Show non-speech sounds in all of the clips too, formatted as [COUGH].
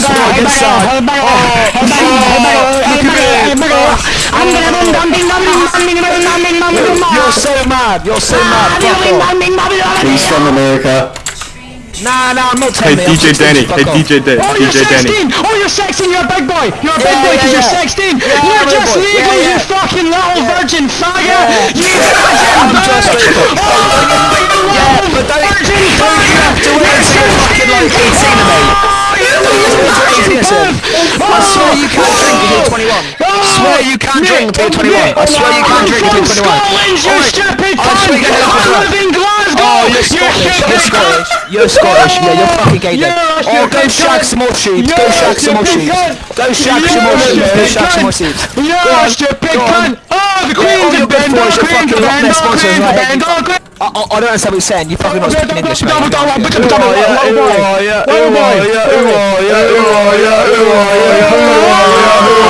this war against Saad. Oh, oh, look at me. You're so mad. You're so mad. Fuck off. He's from America. Nah, nah, I'm not Hey telling you. DJ Danny, hey DJ Da- Oh, you're DJ Danny. 16! Oh, you're 16! You're a big boy! You're a big Yeah, boy yeah, because you're yeah. 16! Yeah, you're I'm a just boy. legal, Yeah, you yeah. fucking little virgin faggot! Yeah. You I'm virgin just bitch! legal. Oh, you Yeah, little but don't, virgin don't until 21. I swear you can't drink until 21. I swear you can't drink until 21. Scotland, you stupid I swear you can't drink in Glasgow! Oh, you're you Scottish. You're! Scottish. You're Scottish. Yeah, you're fucking gay then. Oh, go shag some more sheep. Go shag some more sheep. Go shag some more sheep. Go shag some more sheep. You're on, stupid go cunt! Oh, the Queen's all a your good bend, boys oh, Queen's a fucking Loch bend, Ness oh, Queen's right? bend, oh, I, don't understand what you're saying. You fucking not speaking English, mate. Double, double, double, Ooh, double, oh, yeah, little ooh, boy. oh, yeah, Little ooh, boy. oh, yeah, ooh, oh, yeah, ooh, oh, yeah, ooh, oh, yeah, ooh, Cock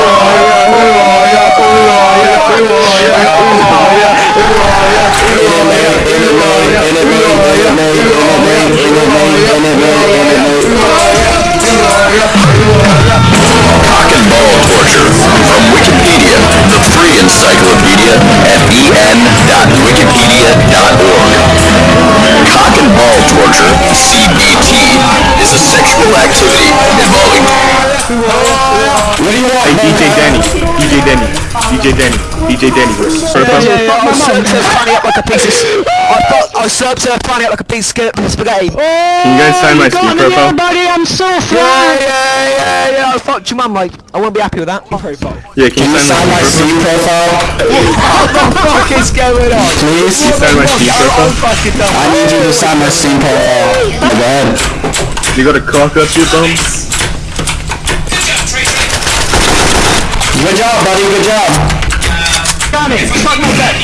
encyclopedia at en.wikipedia.org. Cock and ball torture, CBT, is a sexual activity involving Hey DJ Danny, DJ Danny, DJ Danny, DJ Danny. Profile. Yeah, yeah, I was served to funny up like a piece of. s- I thought I was served to funny up like a piece of sp- spaghetti. Yeah, Can you guys sign my Steam profile? there, buddy, I'm so yeah, fried! yeah, yeah. I fucked your mum, like I won't be happy with that. Oh, profile. Yeah, can you sign Sign my my Steam Steam profile, [LAUGHS] What the fuck is going on? please. Sign my Steam I'm profile? I need you to sign my Steam profile. My bad. You gotta cock up your bum. Good job, buddy. Good job. Got it! Fuck my back!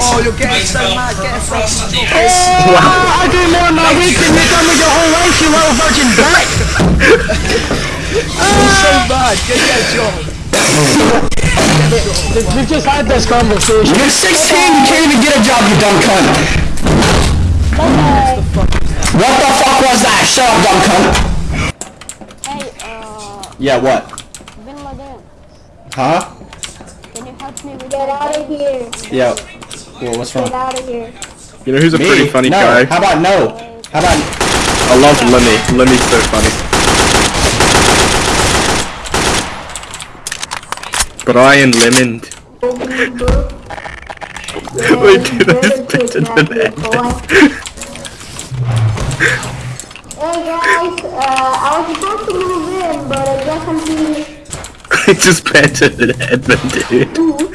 Oh, you're getting so mad. Get a fucking Oh, I do more in my week than you done with your whole life, you little virgin [LAUGHS] back! so mad. Get a job. We've just had this conversation. You're 16. You can't even get a job, you dumb cunt. What the fuck was that? Shut up, dumb cunt. Hey, uh, Yeah, what? Bin Laden, Huh? can you help me with Get out of here. Yeah. Well, what's Get out of here. You know who's a pretty funny no. guy? How about no? How about I love Lemmy. Lemmy's so funny. Brian Lemond. Wait, dude, that's better than Ed. Hey guys, uh, I was about to move in, but I guess I'm being [LAUGHS] It's just better than Edmund, dude. too.